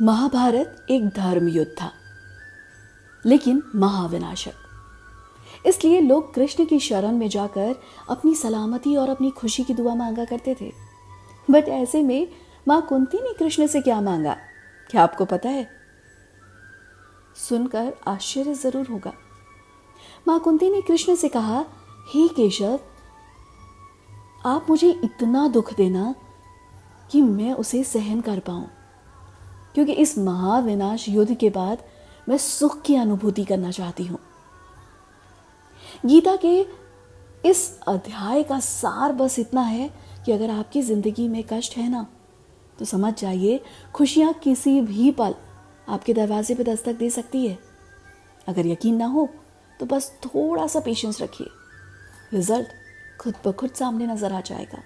महाभारत एक धर्म युद्ध था, लेकिन महाविनाशक। इसलिए लोग कृष्ण की शरण में जाकर अपनी सलामती और अपनी खुशी की दुआ मांगा करते थे। बट ऐसे में माँ कुंती ने कृष्ण से क्या मांगा? क्या आपको पता है? सुनकर आश्चर्य ज़रूर होगा। माँ कुंती ने कृष्ण से कहा, हे केशव, आप मुझे इतना दुख देना कि मैं उसे सहन कर पाऊँ। क्योंकि इस महाविनाश युद्ध के बाद मैं सुख की अनुभूति करना चाहती हूँ। गीता के इस अध्याय का सार बस इतना है कि अगर आपकी ज़िंदगी में कष्ट है ना तो समझ जाइए, खुशियाँ किसी भी पल आपके दरवाजे पर दस्तक दे सकती है। अगर यकीन ना हो तो बस थोड़ा सा पेशेंस रखिए। रिज़ल्ट खुद ब खुद सामने नज़र आ जाएगा।